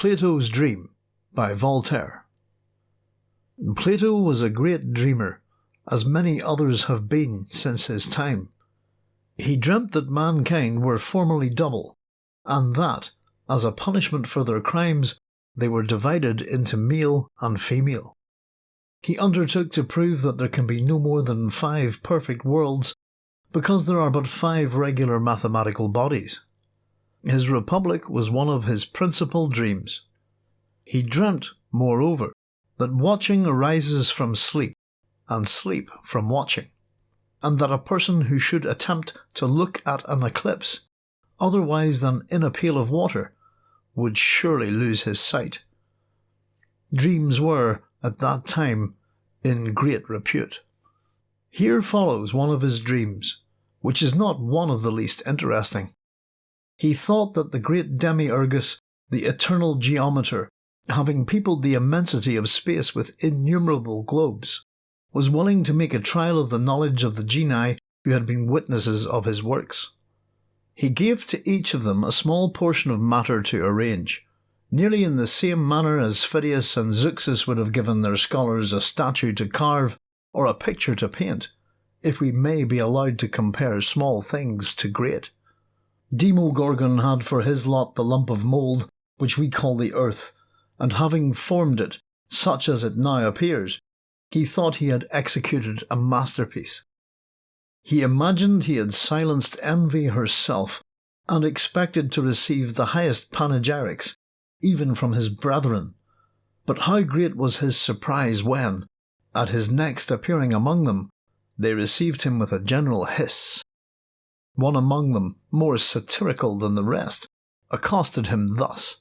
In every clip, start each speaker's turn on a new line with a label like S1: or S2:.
S1: Plato's Dream by Voltaire. Plato was a great dreamer, as many others have been since his time. He dreamt that mankind were formerly double, and that, as a punishment for their crimes, they were divided into male and female. He undertook to prove that there can be no more than five perfect worlds because there are but five regular mathematical bodies. His republic was one of his principal dreams. He dreamt, moreover, that watching arises from sleep, and sleep from watching, and that a person who should attempt to look at an eclipse, otherwise than in a pail of water, would surely lose his sight. Dreams were, at that time, in great repute. Here follows one of his dreams, which is not one of the least interesting. He thought that the great Demiurgus, the eternal geometer, having peopled the immensity of space with innumerable globes, was willing to make a trial of the knowledge of the genii who had been witnesses of his works. He gave to each of them a small portion of matter to arrange, nearly in the same manner as Phidias and Zeuxis would have given their scholars a statue to carve or a picture to paint, if we may be allowed to compare small things to great. Demogorgon had for his lot the lump of mould which we call the earth, and having formed it, such as it now appears, he thought he had executed a masterpiece. He imagined he had silenced envy herself, and expected to receive the highest panegyrics, even from his brethren. But how great was his surprise when, at his next appearing among them, they received him with a general hiss. One among them, more satirical than the rest, accosted him thus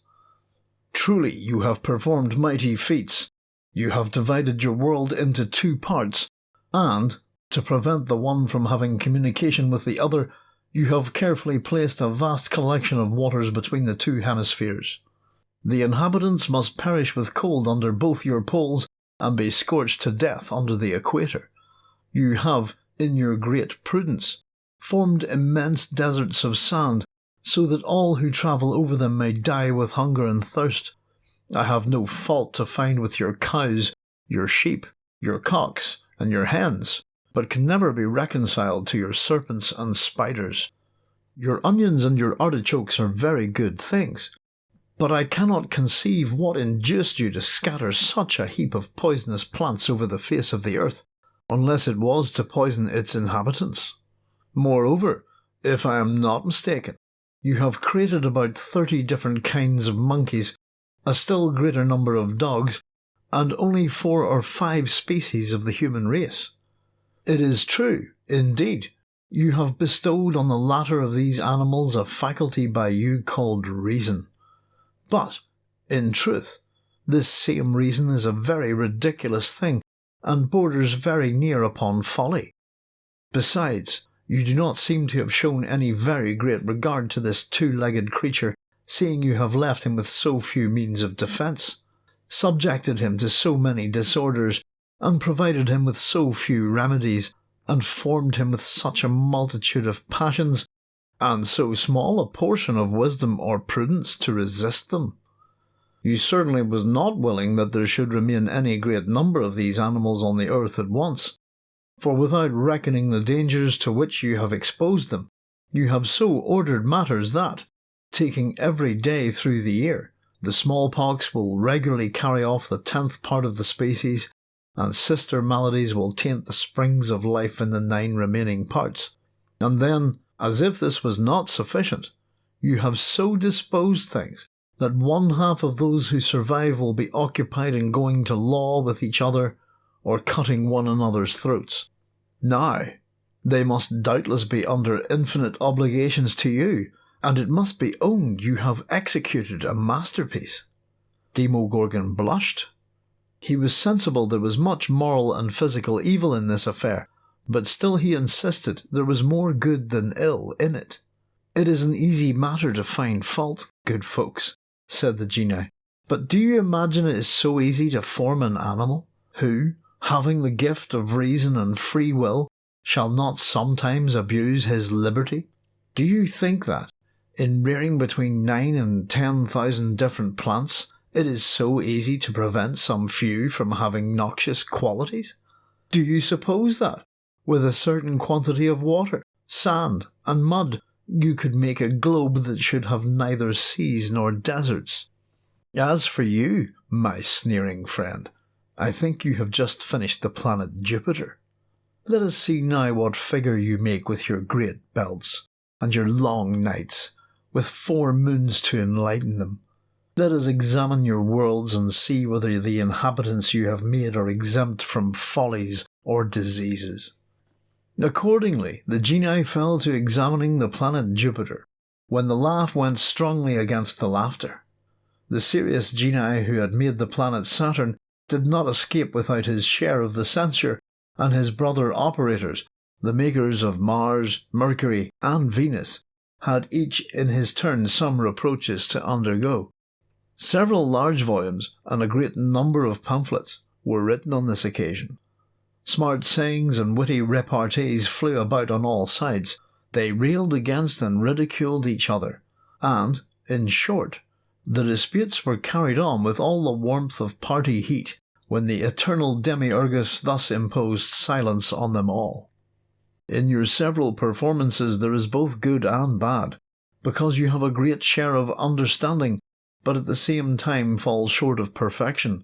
S1: Truly you have performed mighty feats. You have divided your world into two parts, and, to prevent the one from having communication with the other, you have carefully placed a vast collection of waters between the two hemispheres. The inhabitants must perish with cold under both your poles and be scorched to death under the equator. You have, in your great prudence, formed immense deserts of sand, so that all who travel over them may die with hunger and thirst. I have no fault to find with your cows, your sheep, your cocks, and your hens, but can never be reconciled to your serpents and spiders. Your onions and your artichokes are very good things, but I cannot conceive what induced you to scatter such a heap of poisonous plants over the face of the earth, unless it was to poison its inhabitants. Moreover, if I am not mistaken, you have created about thirty different kinds of monkeys, a still greater number of dogs, and only four or five species of the human race. It is true, indeed, you have bestowed on the latter of these animals a faculty by you called reason. But, in truth, this same reason is a very ridiculous thing, and borders very near upon folly. Besides, you do not seem to have shown any very great regard to this two-legged creature, seeing you have left him with so few means of defence, subjected him to so many disorders, and provided him with so few remedies, and formed him with such a multitude of passions, and so small a portion of wisdom or prudence to resist them. You certainly was not willing that there should remain any great number of these animals on the earth at once, for without reckoning the dangers to which you have exposed them, you have so ordered matters that, taking every day through the year, the smallpox will regularly carry off the tenth part of the species, and sister maladies will taint the springs of life in the nine remaining parts. And then, as if this was not sufficient, you have so disposed things that one half of those who survive will be occupied in going to law with each other or cutting one another's throats. Now, they must doubtless be under infinite obligations to you, and it must be owned you have executed a masterpiece. Demogorgon blushed. He was sensible there was much moral and physical evil in this affair, but still he insisted there was more good than ill in it. It is an easy matter to find fault, good folks, said the genie, but do you imagine it is so easy to form an animal, who, having the gift of reason and free will, shall not sometimes abuse his liberty? Do you think that, In rearing between 9 and 10,000 different plants, it is so easy to prevent some few from having noxious qualities? Do you suppose that, with a certain quantity of water, sand, and mud, you could make a globe that should have neither seas nor deserts? As for you, my sneering friend, I think you have just finished the planet Jupiter. Let us see now what figure you make with your great belts, and your long nights, with four moons to enlighten them. Let us examine your worlds and see whether the inhabitants you have made are exempt from follies or diseases. Accordingly, the genii fell to examining the planet Jupiter, when the laugh went strongly against the laughter. The serious genii who had made the planet Saturn did not escape without his share of the censure, and his brother operators, the makers of Mars, Mercury, and Venus, had each in his turn some reproaches to undergo. Several large volumes and a great number of pamphlets were written on this occasion. Smart sayings and witty repartees flew about on all sides. They railed against and ridiculed each other, and, in short, the disputes were carried on with all the warmth of party heat when the eternal demiurgus thus imposed silence on them all. In your several performances there is both good and bad, because you have a great share of understanding, but at the same time fall short of perfection.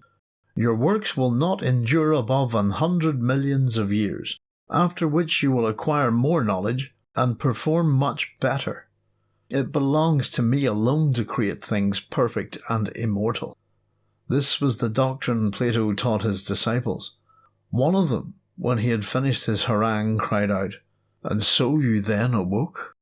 S1: Your works will not endure above an hundred millions of years, after which you will acquire more knowledge and perform much better. It belongs to me alone to create things perfect and immortal. This was the doctrine Plato taught his disciples. One of them, when he had finished his harangue, cried out, And so you then awoke?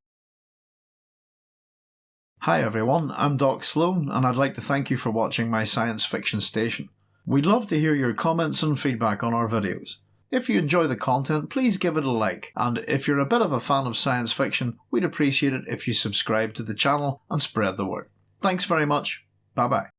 S1: Hi everyone, I'm Doc Sloan, and I'd like to thank you for watching my science fiction station. We'd love to hear your comments and feedback on our videos. If you enjoy the content, please give it a like, and if you're a bit of a fan of science fiction, we'd appreciate it if you subscribe to the channel and spread the word. Thanks very much. Bye bye.